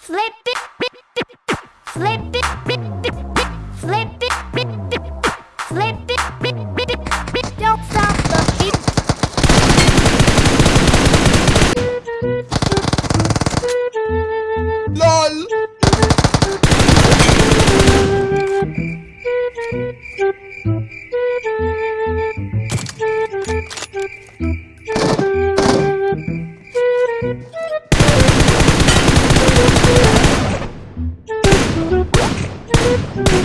Flip it, flip it, flip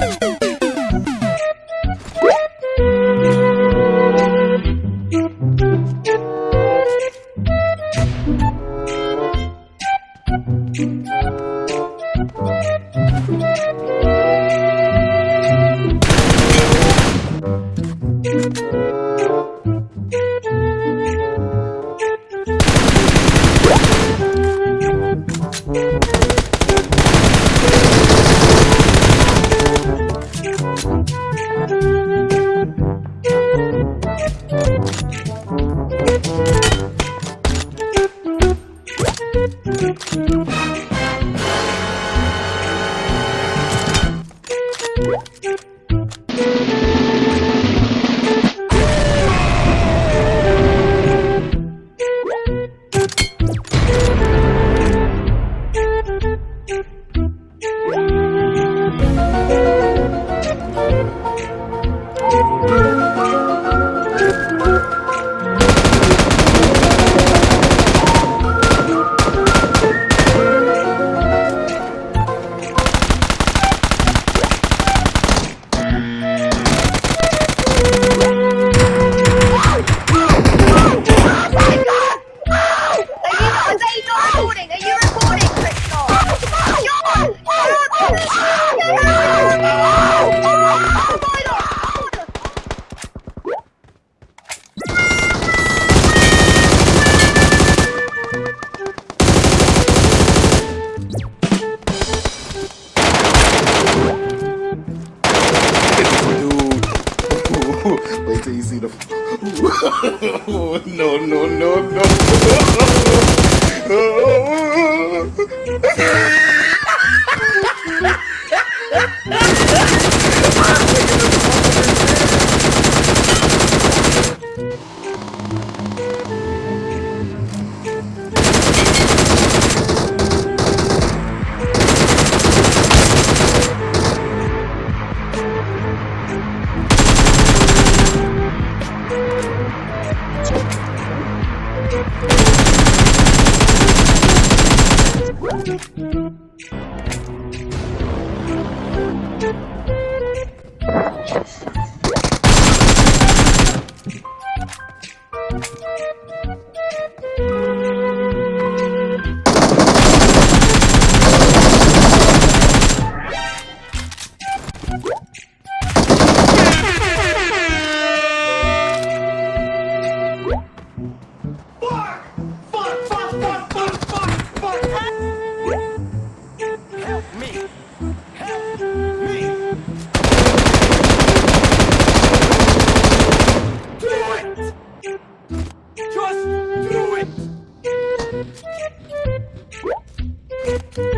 Are No, no, no, no. Yes. Thank you.